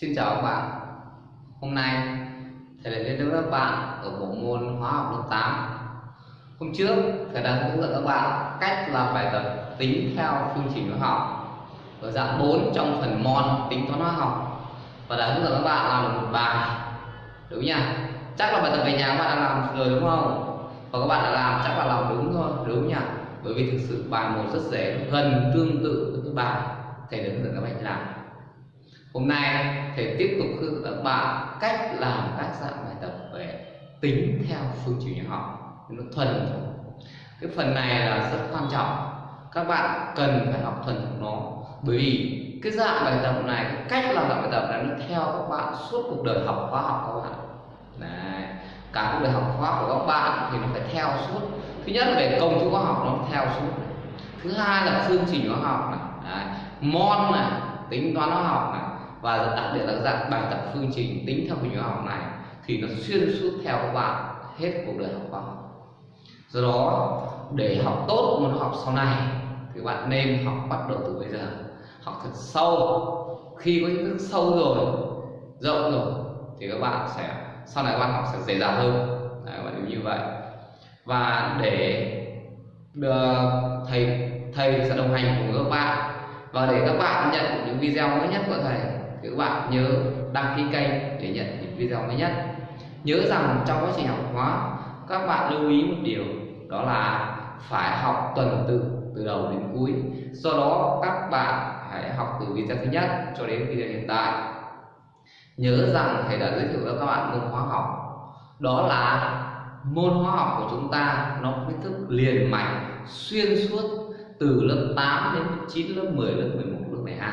Xin chào các bạn. Hôm nay, Thầy lại đến với các bạn ở bộ môn hóa học lớp 8 Hôm trước, Thầy đã hướng dẫn các bạn cách làm bài tập tính theo phương trình hóa học ở dạng 4 trong phần môn tính toán hóa học. Và đã hướng dẫn các bạn làm được một bài. Đúng nha. Chắc là bài tập về nhà các bạn đã làm rồi đúng không? Và các bạn đã làm, chắc là làm đúng thôi. Đúng nhỉ bởi vì thực sự bài một rất dễ gần tương tự với cái bài thầy đã hướng dẫn các bạn làm hôm nay thầy tiếp tục hướng dẫn các bạn cách làm các dạng bài tập về tính theo phương trình hóa học nó thuần thục. cái phần này là rất quan trọng các bạn cần phải học thuần thục nó bởi vì cái dạng bài tập này, cái cách làm dạng bài tập này nó theo các bạn suốt cuộc đời học khoa học các bạn Đấy. cả cuộc đời học khoa học của các bạn thì nó phải theo suốt thứ nhất là về công thức hóa học nó theo suốt thứ hai là phương trình hóa học này Đấy. môn này, tính toán hóa học này và đặc biệt là dạng bài tập phương trình tính theo hình học này thì nó xuyên suốt theo các bạn hết cuộc đời học khoa học. Do đó để học tốt môn học sau này thì bạn nên học bắt đầu từ bây giờ. Học thật sâu. Khi có kiến thức sâu rồi rộng rồi thì các bạn sẽ sau này các bạn học sẽ dễ dàng hơn. Đấy, bạn như vậy. Và để được thầy thầy sẽ đồng hành cùng các bạn. Và để các bạn nhận những video mới nhất của thầy các bạn nhớ đăng ký kênh để nhận những video mới nhất. Nhớ rằng trong quá trình học hóa, các bạn lưu ý một điều, đó là phải học tuần tự từ đầu đến cuối. Do đó, các bạn hãy học từ video thứ nhất cho đến video hiện tại. Nhớ rằng thầy đã giới thiệu cho các bạn môn hóa học. Đó là môn hóa học của chúng ta, nó kiến thức liền mạch, xuyên suốt từ lớp 8 đến 9 lớp 10 lớp 11 lớp 12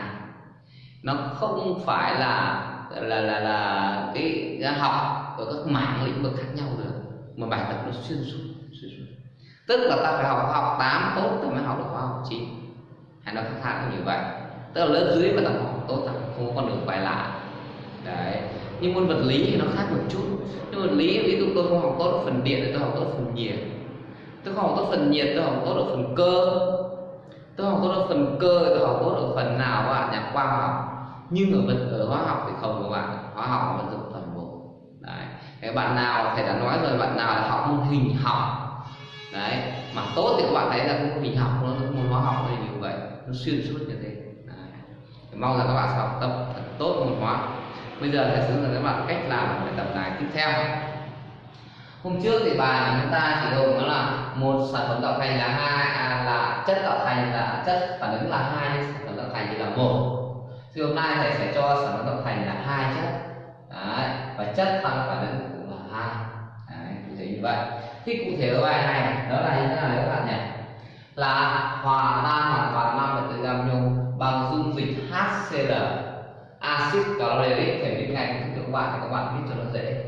nó không phải là là là là cái, cái học ở các mảng lĩnh vực khác nhau được mà bài tập nó xuyên suốt xuyên suốt. Tức là ta phải học học tám tốt thì mới học được khóa học chín hay nó khác khác như vậy. Tức là lớp dưới mà ta học tốt ta không có con đường quay lại. Đấy. Nhưng môn vật lý thì nó khác một chút. Nhưng vật lý ví dụ tôi không học tốt ở phần điện thì tôi học tốt ở phần nhiệt. Tôi không học tốt phần nhiệt tôi học tốt ở phần cơ. Tôi học tốt ở phần cơ tôi học tốt ở phần nào các bạn nhà khoa học nhưng ở vật ở hóa học thì không các bạn hóa học vẫn dụng toàn bộ. Đấy. Cái bạn nào thầy đã nói rồi bạn nào là học môn hình học. Đấy. Mà tốt thì các bạn thấy là môn hình học nó môn hóa học thì như vậy. Nó xuyên suốt như thế. Đấy. mong là các bạn sẽ học tập thật tốt môn hóa. Bây giờ thầy sẽ hướng dẫn các bạn cách làm bài tập này tiếp theo. Hôm trước thì bài chúng ta chỉ gồm đó là một sản phẩm tạo thành là hai à, là chất tạo thành là chất phản ứng là hai sản phẩm tạo thành thì là một thì hôm nay thầy sẽ cho sản phẩm tạo thành là hai chất. Đấy. và chất tăng phản ứng cũng là hai. Cụ thể như vậy. Thì cụ thể ở bài này đó là như thế nào các bạn nhỉ? Là hòa tan hoàn toàn 5 vật tự gam nhôm bằng dung dịch HCl axit caloric thể viết ngay công thức các bạn thì các bạn viết cho nó dễ.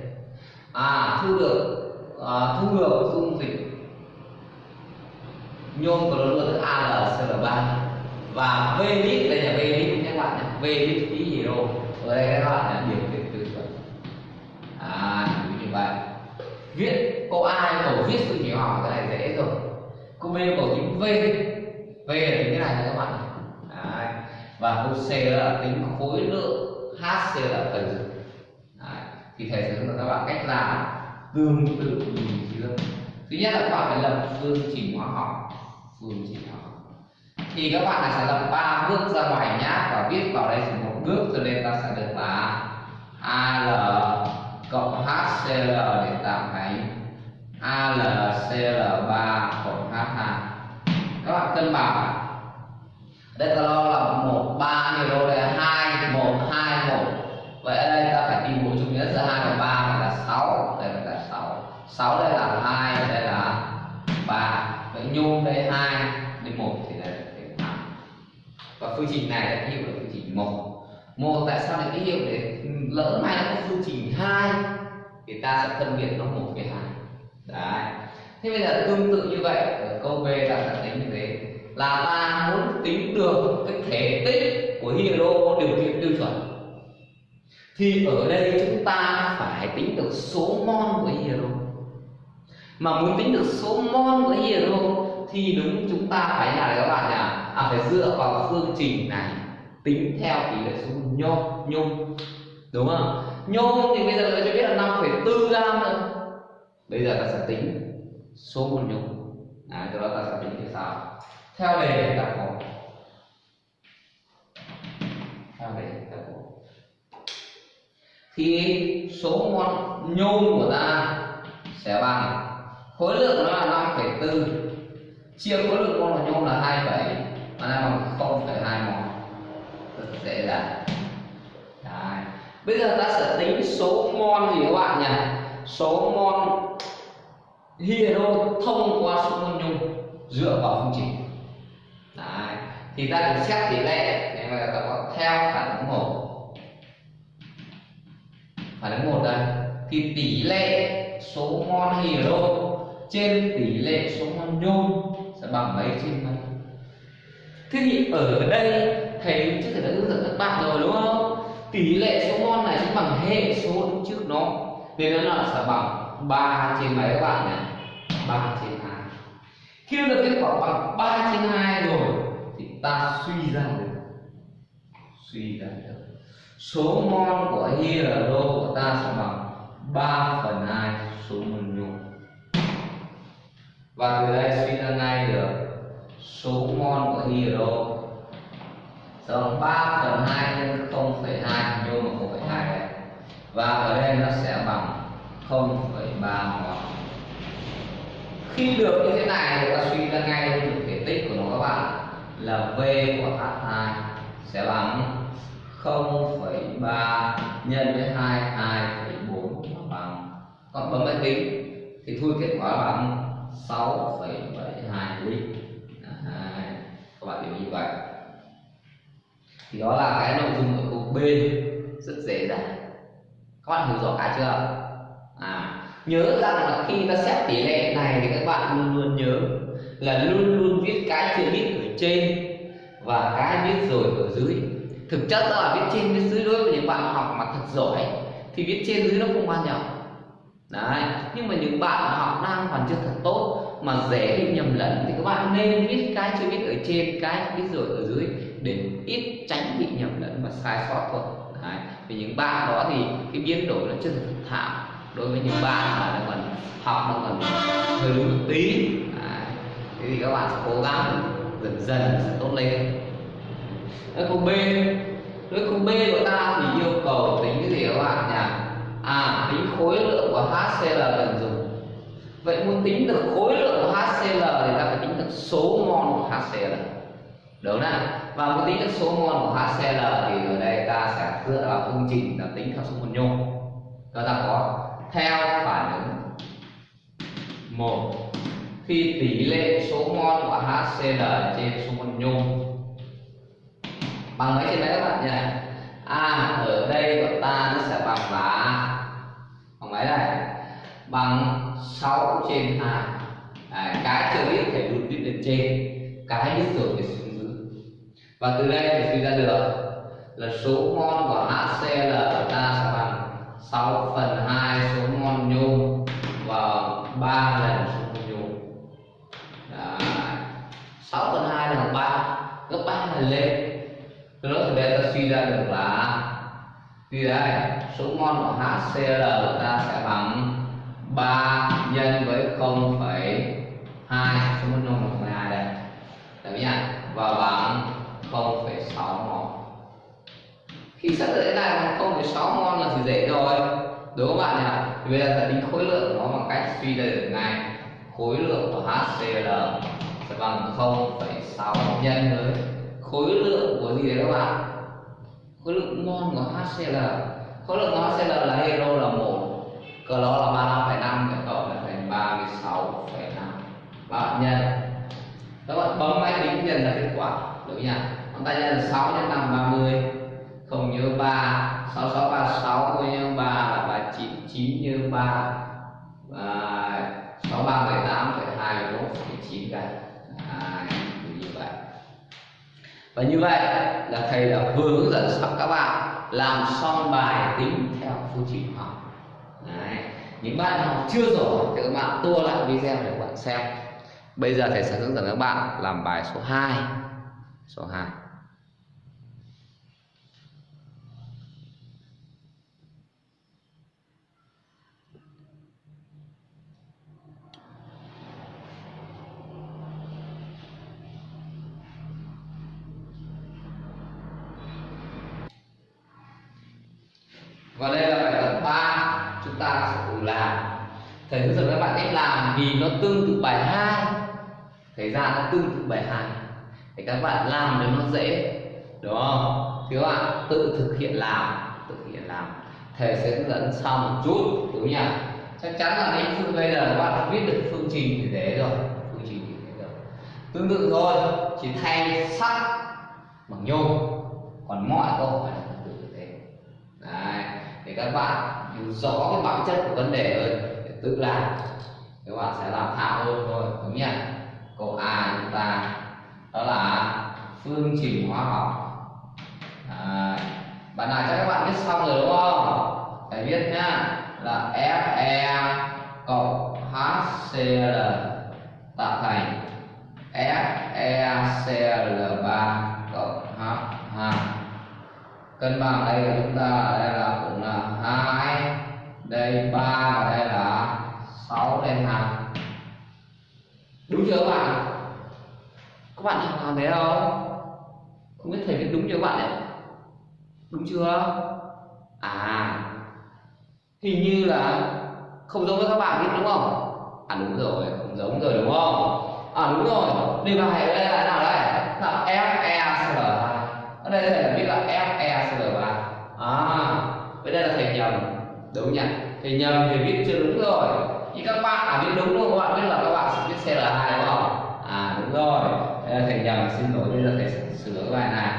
À thu được à, thu được dung dịch nhôm clorua là AlCl3 và V lít đây là V lít các bạn nhé V lít khí hydro ở đây các bạn là điểm kiện từ. Chuẩn à như vậy. Viết câu A cầu viết sự hiểu hỏi cái này dễ rồi. Câu B cầu tính V. V là tính cái này các bạn. Đấy. và câu C là tính khối lượng HC là phần dự. Thì thầy sẽ hướng dẫn các bạn cách làm tương tự như trước thứ nhất là các bạn phải lập phương trình hóa học. Phương trình hóa học thì các bạn sẽ lập ba bước ra ngoài nhá, và viết vào đây chỉ một bước cho nên ta sẽ được là al cộng hcl để tạo cái alcl3 cộng h2 các bạn cân bằng đây ta lo là tại sao lại ký hiệu để lỡ may nó có phương trình hai thì ta sẽ phân biệt nó một với hai. Đấy. Thế bây giờ tương tự như vậy ở câu b ta sẽ tính như thế. Là ta muốn tính được cái thể tích của hydro điều kiện tiêu chuẩn. Thì ở đây chúng ta phải tính được số mol của hydro. Mà muốn tính được số mol của hydro thì đúng chúng ta phải là các bạn nhỉ? À, phải dựa vào phương trình này tính theo tỷ lệ số nhôm nhôm đúng không? Nhôm thì bây giờ người cho biết là 5,4 gram nữa bây giờ ta sẽ tính số mol nhôm. À, từ đó ta sẽ tính như sau theo đề ta có theo đề ta có. Thì số mol nhôm của ta sẽ bằng khối lượng nó là 5,4 chia khối lượng mol nhôm là 27 nó bằng 0,2 mol rất dễ dàng Đấy. bây giờ ta sẽ tính số mol gì các bạn nhỉ? Số mol hydro thông qua số mol nhôm dựa vào phương trình Đấy. thì ta được xét tỷ lệ, để mà ta có theo phản ứng một. Phản ứng một đây. Thì tỷ lệ số mol hydro trên tỷ lệ số mol nhôm sẽ bằng mấy trên mấy? Thế thì ở đây thầy trước thầy đã hướng dẫn các bạn rồi, đúng không? Tỷ lệ số mol này sẽ bằng hệ số đứng trước nó. Nên nó là sẽ bằng 3 trên mấy các bạn nhỉ? 3 trên 2 khi được kết quả bằng 3 trên 2 rồi, thì ta suy ra được. Suy ra được. Số mol của hydro của ta sẽ bằng 3 phần 2 số mol nhôm và từ đây suy ra ngay được. Số mol của hydro Xong 3 phần 2 nhân 0,2 nhôm bằng 0,2 đây và ở đây nó sẽ bằng 0,3 mol khi được như thế này thì ta suy ra ngay được thể tích của nó các bạn. Là V của H2 sẽ bằng 0,3 nhân với 2 2,4 bằng. Còn bấm máy tính thì thu kết quả bằng 6,72 lít các bạn hiểu như vậy thì đó là cái nội dung ở câu B, rất dễ dàng. Các bạn hiểu rõ cái chưa? À nhớ rằng là khi ta xét tỷ lệ này thì các bạn luôn luôn nhớ là luôn luôn viết cái chưa biết ở trên và cái biết rồi ở dưới. Thực chất đó là viết trên, viết dưới đối với những bạn học mà thật giỏi, thì viết trên dưới nó không quan trọng. Đấy, nhưng mà những bạn học đang còn chưa thật tốt mà dễ bị nhầm lẫn thì các bạn nên viết cái chưa biết ở trên, cái biết rồi ở dưới để ít tránh bị nhầm lẫn và sai sót thôi đấy. vì những bạn đó thì cái biến đổi nó chưa thực thạo đối với những bạn mà đang còn học, nó còn hơi đúng một tí đấy. thế thì các bạn sẽ cố gắng dần dần sẽ tốt lên ở câu B với câu B của ta thì yêu cầu tính cái gì các bạn nhỉ à tính khối lượng của HCl cần dùng vậy muốn tính được khối lượng của HCl thì ta phải tính được số mol của HCl đúng không và muốn tính được số mol của HCl thì ở đây ta sẽ dựa vào phương trình là tính theo số mol nhôm. Đó ta có theo phản ứng một. Khi tỷ lệ số mol của HCl trên số mol nhôm. Bằng mấy trên mấy các bạn nhỉ? À ở đây của ta nó sẽ bằng là, bằng mấy đây bằng 6 trên 2 à, cái chưa biết phải luôn viết lên trên cái biết rồi thì xuống dưới. Và từ đây thì suy ra được là số mol của HCl ta sẽ bằng 6 phần 2 số mol nhôm và 3 lần số mol nhôm. Đấy. 6 phần 2 là 3 gấp 3 lần lên. Từ đó từ đây ta suy ra được là vì đây số mol của HCl ta sẽ bằng 0,2 số mol nhôm là 0,2 đây. Được nhá và bằng 0,6 mol. Khi xác định này bằng 0,6 mol là thì dễ rồi. Đúng không bạn nhỉ? Thì bây giờ ta tính khối lượng của nó bằng cách suy ra được này. khối lượng của HCl sẽ bằng 0,6 nhân với khối lượng của gì đấy các bạn? Khối lượng mol của HCl khối lượng của HCl là hero là một cỡ là 35,5 cái cộng là bạn nhân các bạn bấm máy tính nhân là kết quả. Đúng nhỉ? Chúng ta nhân là 6 nhân 5 30 không nhớ 3 66 36 không nhớ 3 là 39 9 nhớ 3 và 63 18 2 1,9 cái như vậy và như vậy là thầy đã hướng dẫn xong các bạn làm xong bài tính theo phương trình học. Đấy. những bạn học chưa rồi thì các bạn tua lại video để các bạn xem bây giờ thầy sẽ hướng dẫn các bạn làm bài số 2 số 2 Và đây là bài tập 3 Chúng ta sẽ cùng làm. Thầy hướng dẫn các bạn cách làm vì nó tương tự bài 2 thế ra nó tương tự bài 2 để các bạn làm để nó dễ, đúng không? Thì các bạn tự thực hiện làm, tự thực hiện làm. Thầy sẽ hướng dẫn sau một chút, đúng nhỉ? Chắc chắn là đến phương bây giờ các bạn viết được phương trình thì thế rồi, phương trình thì thế rồi. Tương tự thôi, chỉ thay sắt bằng nhôm, còn mọi câu hỏi là tương tự như thế. Đấy, để các bạn hiểu rõ cái bản chất của vấn đề hơn, để tự làm. Các bạn sẽ làm thạo hơn thôi, đúng nhỉ? Câu A chúng ta đó là phương trình hóa học. À, bạn nào cho các bạn viết xong rồi đúng không? Phải viết nhá là Fe cộng HCl tạo thành FeCl3 cộng H2 cân bằng đây của chúng ta ở đây là cũng là hai đây ba và đây là 6 đây 2 đúng chưa các bạn? Các bạn làm thế không không biết thầy viết đúng chưa các bạn đấy đúng chưa? À hình như là không giống với các bạn biết đúng không? À đúng rồi, không giống rồi đúng không? À đúng rồi. Đề bài ở đây là nào đây? Là FeCl ở đây thầy biết là FeCl3 à vậy đây là thầy nhầm. Đúng nhỉ? Thầy nhầm thì viết chưa đúng rồi thì các bạn à biết đúng luôn các bạn biết là các bạn sẽ viết CL2 đúng không? À đúng rồi. Đây là thầy nhầm xin lỗi bây giờ thầy sẽ sửa cái bài này.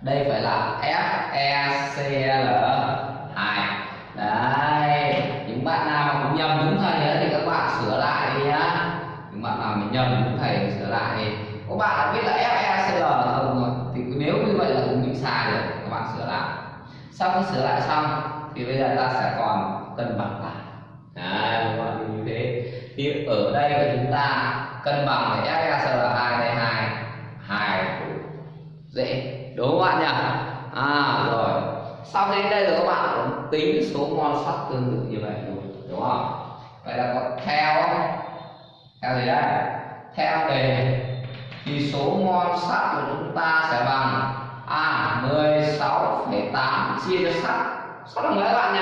Đây phải là FeCl2 đấy những bạn nào mà cũng nhầm đúng thầy ấy, thì các bạn sửa lại đi nhá. Những bạn nào mình nhầm đúng thầy sửa lại đi. Các bạn đã biết là FeCl không rồi thì nếu như vậy là cũng bị sai rồi các bạn sửa lại. Sau khi sửa lại xong thì bây giờ ta sẽ còn cần bằng đấy các bạn như thế. Thì ở đây của chúng ta cân bằng để FeCl2 đây hai. Hai dễ. Đúng không bạn nhỉ? À rồi. Sau khi đến đây rồi các bạn cũng tính số mol sắt tương tự như vậy luôn đúng không? Vậy là có theo theo gì đây? Theo đề thì số mol sắt của chúng ta sẽ bằng à 16,8 chia cho sắt. Sắt là mấy các bạn nhỉ?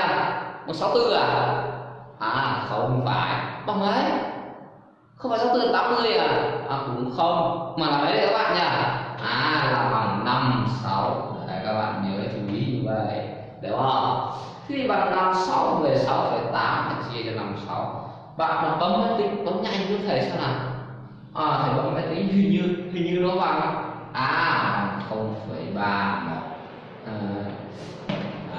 164 à? À không phải. Bằng mấy không phải 64 80 à? À cũng không. Mà là mấy đấy các bạn nhỉ? À là bằng 5 6 đấy các bạn nhớ chú ý như vậy. Đúng không? Thế thì bằng 5 6 16,8 là chia cho 5 6 bạn mà bấm máy tính bấm nhanh như thầy xem nào? À thầy bấm máy tính hình như hình như nó bằng à bằng 0,3 à, à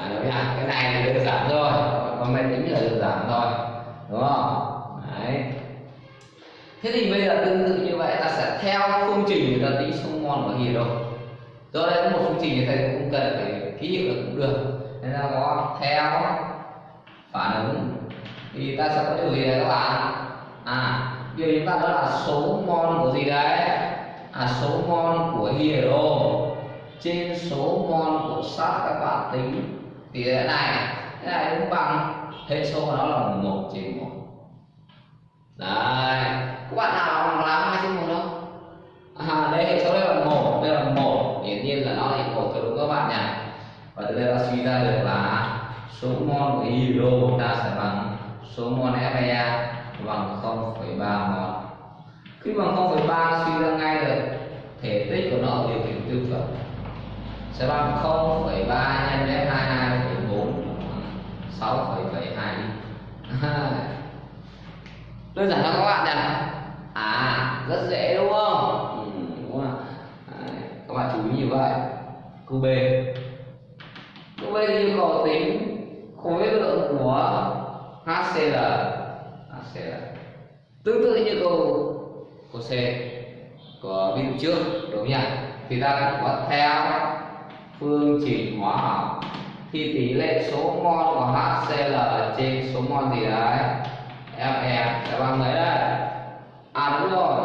đúng nhá cái này là đơn giản rồi, còn máy tính là đơn giản rồi, đúng không? Đấy. Thế thì bây giờ tương tự như vậy ta sẽ theo phương trình người ta tính số mol của hydro do đây có một phương trình như thầy cũng cần phải ký hiệu được cũng được. Nên ta có theo phản ứng. Thì ta sẽ có điều gì đây các bạn. À điều chúng ta đó là số mol của gì đấy? À số mol của hydro. Trên số mol của sắt các bạn tính thì thế này thế này cũng bằng. Hệ số của nó là 1 trên 1 đấy. Các bạn nào làm hai trên một không? À đây hệ số đây là một đây là một. Hiển nhiên là nó là một cho đúng các bạn nhỉ? Và từ đây ta suy ra được là số mol của hydro ta sẽ bằng số mol Fe bằng 0,3 mol. Khi bằng 0,3 suy ra ngay được thể tích của nó ở điều kiện tiêu chuẩn sẽ bằng 0,3 nhân F22 4 6,72 đơn giản lắm các bạn nhỉ? À rất dễ đúng không? Ừ, đúng không Đấy, các bạn chú ý như vậy. Câu B. Câu B thì yêu cầu tính khối lượng của HCl HCl tương tự như câu câu C của ví dụ trước đúng nhỉ? Thì ta cũng có theo phương trình hóa học thì tỷ lệ số mol của HCl ở trên số mol gì đấy? Fe sẽ bằng mấy đây à đúng rồi.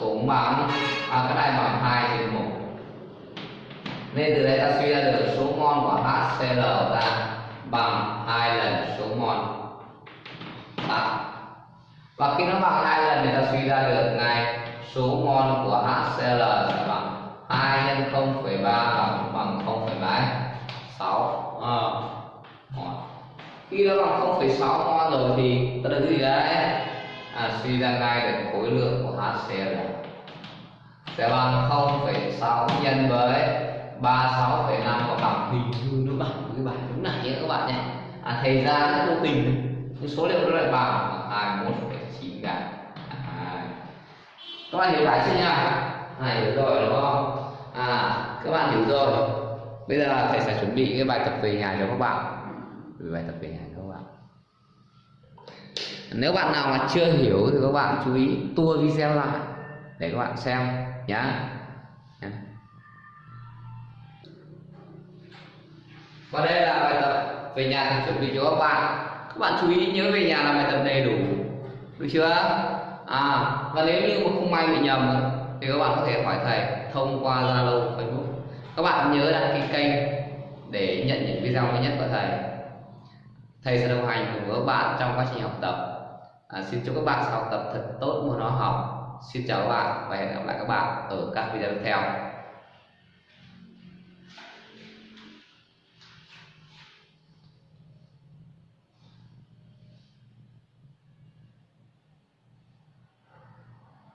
Cũng bằng. À cái này bằng hai trên một. Nên từ đây ta suy ra được số mol của HCl ta bằng hai lần số mol à. và khi nó bằng hai lần thì ta suy ra được ngay số mol của HCl sẽ bằng 2 nhân 0,3 bằng bằng 0,7 6 à. khi nó bằng 0,6 mol rồi thì ta được cái gì đấy à, suy ra ngay được khối lượng của HCl sẽ bằng 0,6 nhân với 36,5 có bằng bình thường nó bằng cái bài đúng này nhé các bạn nhé. À, thầy ra nó vô tình nhưng số liệu nó lại bằng 21,9 gam. À, các bạn hiểu lại chưa nhỉ? Này hiểu rồi đúng không? À các bạn hiểu rồi bây giờ thầy sẽ chuẩn bị cái bài tập về nhà cho các bạn. Bài tập về nhà cho các bạn. Nếu bạn nào mà chưa hiểu thì các bạn chú ý tua video lại để các bạn xem nhá. Và đây là bài tập về nhà thầy chuẩn bị cho các bạn. Các bạn chú ý nhớ về nhà làm bài tập đầy đủ. Được chưa? À và nếu như mà không may bị nhầm thì các bạn có thể hỏi thầy thông qua zalo, facebook các bạn nhớ đăng ký kênh để nhận những video mới nhất của thầy. Thầy sẽ đồng hành cùng với các bạn trong quá trình học tập. À, xin chúc các bạn sẽ học tập thật tốt môn hóa học. Xin chào các bạn và hẹn gặp lại các bạn ở các video tiếp theo.